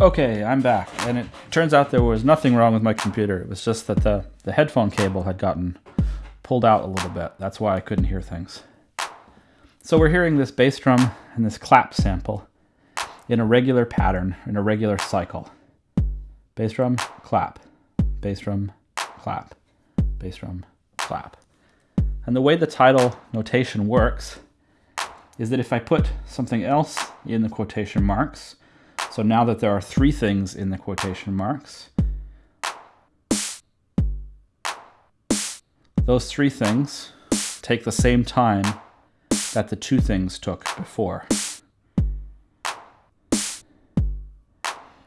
Okay, I'm back, and it turns out there was nothing wrong with my computer. It was just that the, the headphone cable had gotten pulled out a little bit. That's why I couldn't hear things. So we're hearing this bass drum and this clap sample in a regular pattern, in a regular cycle. Bass drum, clap, bass drum, clap, bass drum, clap. And the way the Tidal notation works is that if I put something else in the quotation marks, so now that there are three things in the quotation marks, those three things take the same time that the two things took before.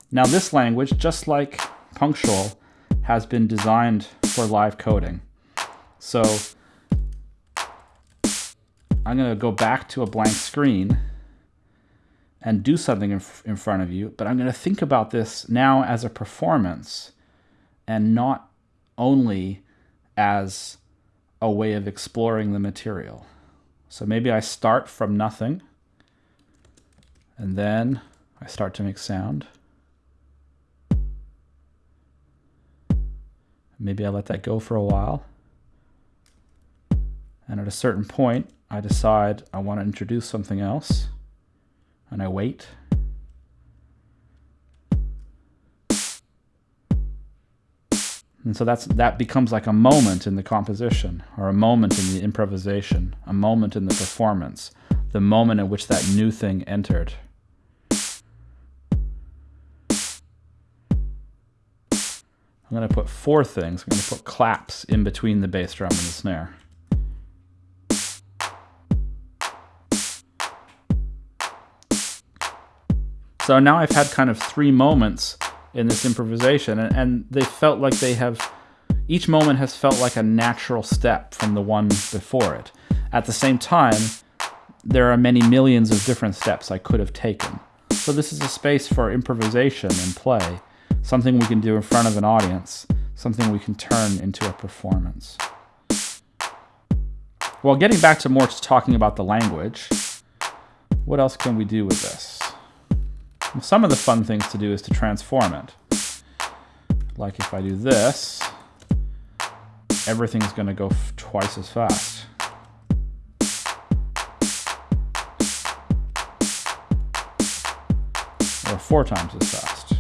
Now this language, just like Punctual, has been designed for live coding. So I'm going to go back to a blank screen and do something in, in front of you, but I'm going to think about this now as a performance and not only as a way of exploring the material. So maybe I start from nothing and then I start to make sound. Maybe I let that go for a while. And at a certain point, I decide I want to introduce something else and I wait. And so that's that becomes like a moment in the composition or a moment in the improvisation, a moment in the performance, the moment in which that new thing entered. I'm going to put four things. I'm going to put claps in between the bass drum and the snare. So now I've had kind of three moments in this improvisation, and, and they felt like they have, each moment has felt like a natural step from the one before it. At the same time, there are many millions of different steps I could have taken. So this is a space for improvisation and play, something we can do in front of an audience, something we can turn into a performance. Well, getting back to more to talking about the language, what else can we do with this? Some of the fun things to do is to transform it. Like if I do this, everything's going to go twice as fast. Or four times as fast.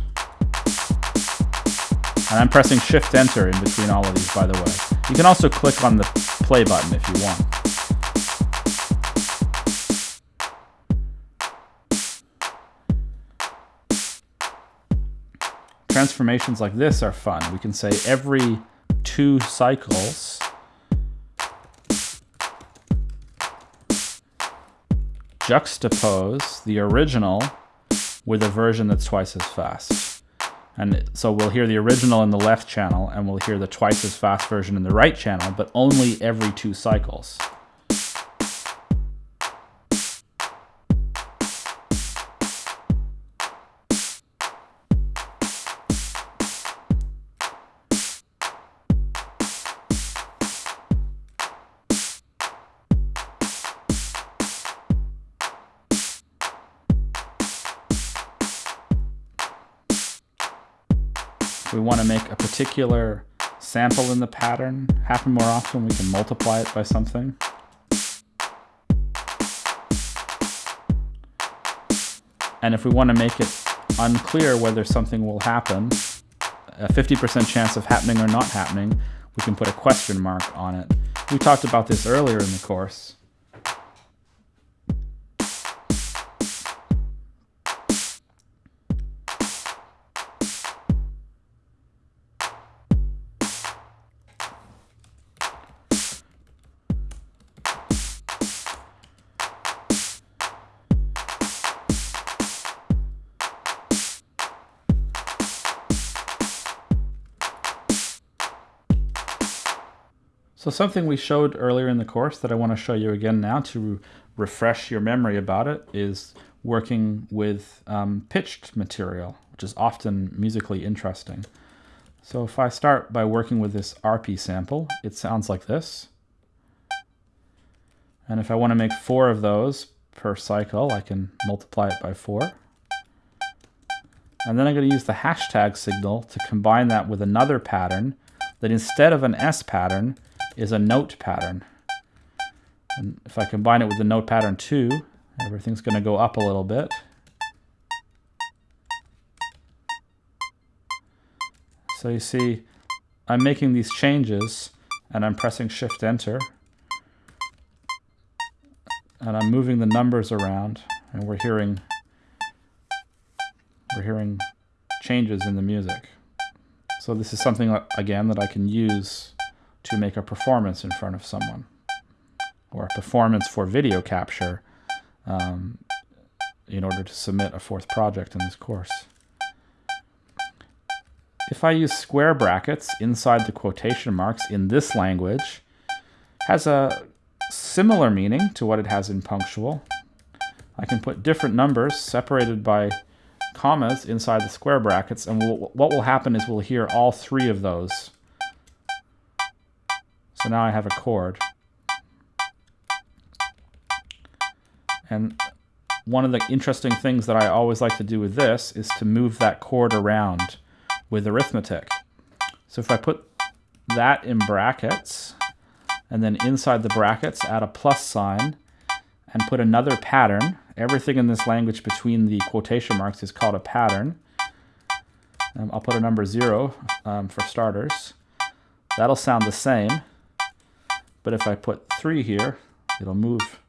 And I'm pressing Shift Enter in between all of these, by the way. You can also click on the play button if you want. Transformations like this are fun. We can say every two cycles, juxtapose the original with a version that's twice as fast. And so we'll hear the original in the left channel and we'll hear the twice as fast version in the right channel, but only every two cycles. We want to make a particular sample in the pattern happen more often, we can multiply it by something. And if we want to make it unclear whether something will happen, a 50% chance of happening or not happening, we can put a question mark on it. We talked about this earlier in the course. So something we showed earlier in the course that I want to show you again now to refresh your memory about it is working with um, pitched material, which is often musically interesting. So if I start by working with this arpy sample, it sounds like this. And if I want to make four of those per cycle, I can multiply it by four. And then I'm going to use the hashtag signal to combine that with another pattern that instead of an S pattern is a note pattern. And if I combine it with the note pattern 2, everything's going to go up a little bit. So you see, I'm making these changes and I'm pressing Shift Enter and I'm moving the numbers around and we're hearing we're hearing changes in the music. So this is something again that I can use to make a performance in front of someone or a performance for video capture um, in order to submit a fourth project in this course. If I use square brackets inside the quotation marks in this language, has a similar meaning to what it has in punctual. I can put different numbers separated by commas inside the square brackets, and we'll, what will happen is we'll hear all three of those. So now I have a chord. And one of the interesting things that I always like to do with this is to move that chord around with arithmetic. So if I put that in brackets, and then inside the brackets add a plus sign, and put another pattern, everything in this language between the quotation marks is called a pattern. Um, I'll put a number zero um, for starters. That'll sound the same, but if I put three here, it'll move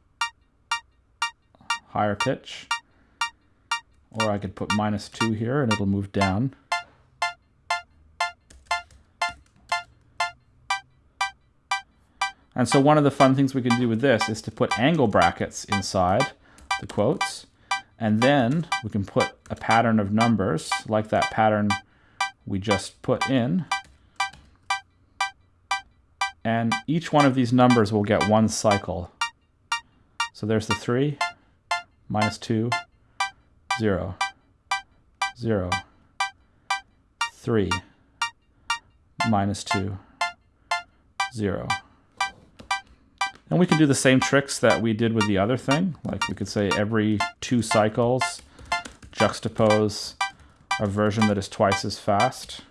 higher pitch. Or I could put minus two here and it'll move down. And so one of the fun things we can do with this is to put angle brackets inside the quotes. And then we can put a pattern of numbers like that pattern we just put in. And each one of these numbers will get one cycle. So there's the 3, minus 2, 0, 0, 3, minus 2, 0. And we can do the same tricks that we did with the other thing. Like we could say every two cycles, juxtapose a version that is twice as fast.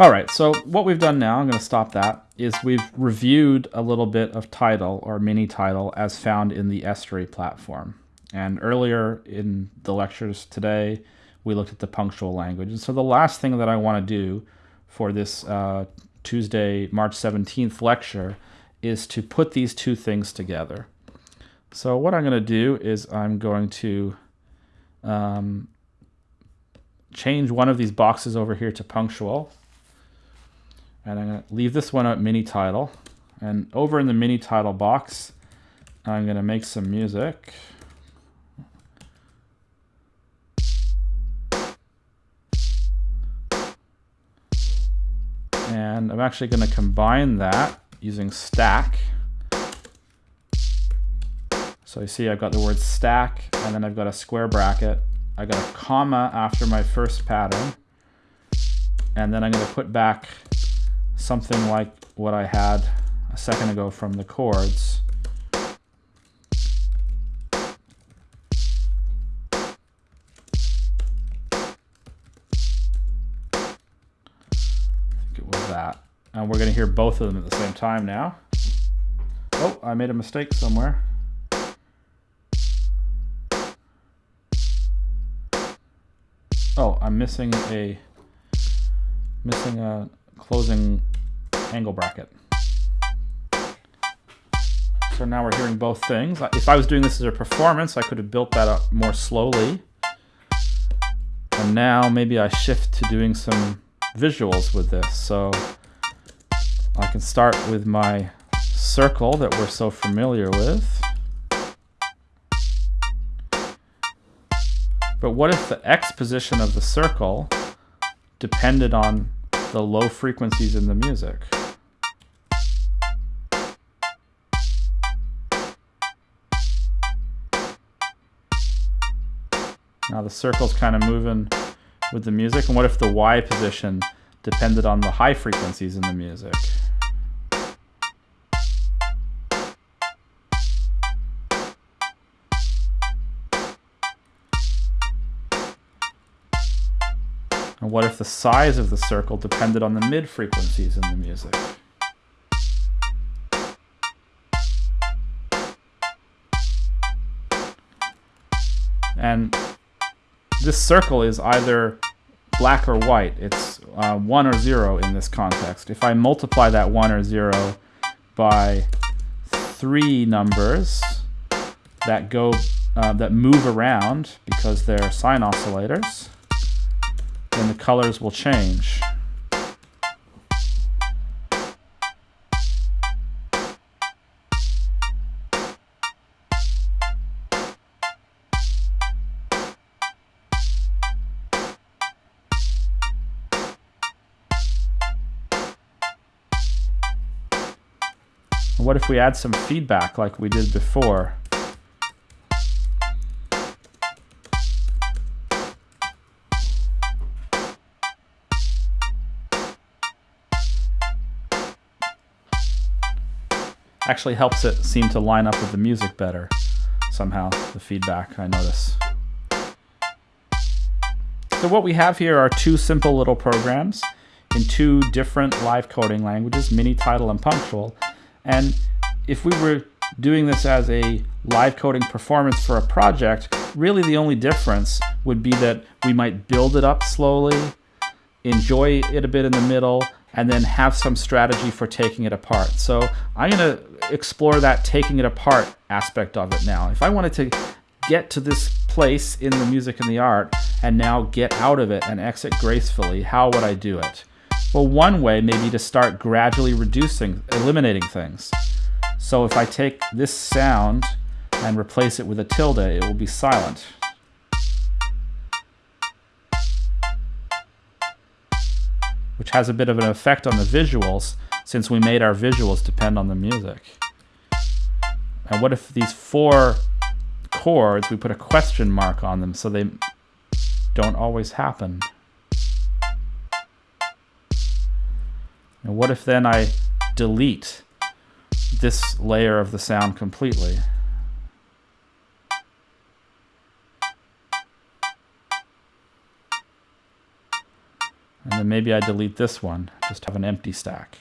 All right, so what we've done now, I'm going to stop that, is we've reviewed a little bit of Tidal or MiniTidal as found in the Estuary platform. And earlier in the lectures today, we looked at the punctual language. And so the last thing that I want to do for this uh, Tuesday, March 17th lecture is to put these two things together. So what I'm going to do is I'm going to um, change one of these boxes over here to punctual and I'm going to leave this one at MiniTidal. And over in the MiniTidal box, I'm going to make some music. And I'm actually going to combine that using stack. So you see I've got the word stack, and then I've got a square bracket. I got a comma after my first pattern. And then I'm going to put back something like what I had a second ago from the chords. it was that. And we're going to hear both of them at the same time now. Oh, I made a mistake somewhere. Oh, I'm missing a missing a closing angle bracket. So now we're hearing both things. If I was doing this as a performance, I could have built that up more slowly. And now maybe I shift to doing some visuals with this. So I can start with my circle that we're so familiar with. But what if the X position of the circle depended on the low frequencies in the music? Now the circle's kind of moving with the music. And what if the Y position depended on the high frequencies in the music? And what if the size of the circle depended on the mid frequencies in the music? And this circle is either black or white. It's uh, 1 or 0 in this context. If I multiply that 1 or 0 by three numbers that go uh, that move around because they're sine oscillators, then the colors will change. We add some feedback like we did before? Actually helps it seem to line up with the music better somehow, the feedback I notice. So what we have here are two simple little programs in two different live coding languages, Mini, Tidal, and Punctual, and if we were doing this as a live coding performance for a project, really the only difference would be that we might build it up slowly, enjoy it a bit in the middle, and then have some strategy for taking it apart. So I'm going to explore that taking it apart aspect of it now. If I wanted to get to this place in the music and the art and now get out of it and exit gracefully, how would I do it? Well, one way may be to start gradually reducing, eliminating things. So if I take this sound and replace it with a tilde, it will be silent. Which has a bit of an effect on the visuals, since we made our visuals depend on the music. And what if these four chords, we put a question mark on them so they don't always happen? And what if then I delete this layer of the sound completely? And then maybe I delete this one, just have an empty stack.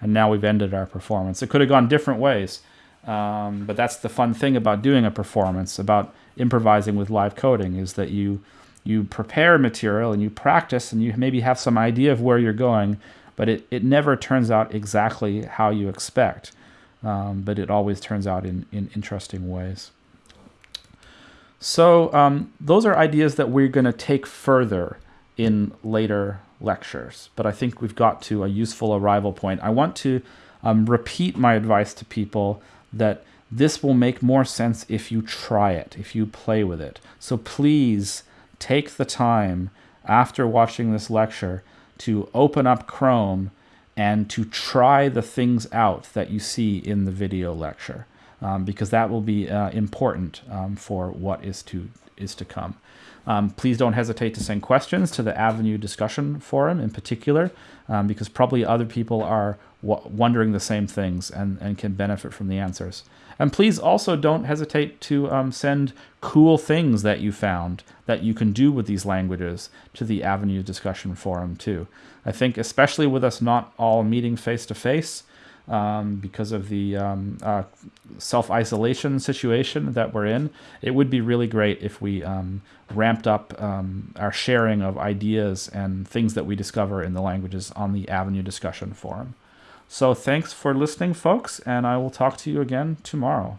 And now we've ended our performance. It could have gone different ways, um, but that's the fun thing about doing a performance, about improvising with live coding, is that you you prepare material and you practice and you maybe have some idea of where you're going, but it, it never turns out exactly how you expect. Um, but it always turns out in, in interesting ways. So um, those are ideas that we're going to take further in later lectures, but I think we've got to a useful arrival point. I want to um, repeat my advice to people that this will make more sense if you try it, if you play with it. So please take the time after watching this lecture to open up Chrome and to try the things out that you see in the video lecture um, because that will be uh, important um, for what is to is to come. Um, please don't hesitate to send questions to the Avenue discussion forum in particular um, because probably other people are wondering the same things and, and can benefit from the answers. And please also don't hesitate to um, send cool things that you found that you can do with these languages to the Avenue discussion forum too. I think especially with us not all meeting face to face, because of the um, uh, self-isolation situation that we're in, it would be really great if we um, ramped up um, our sharing of ideas and things that we discover in the languages on the Avenue discussion forum. So thanks for listening, folks, and I will talk to you again tomorrow.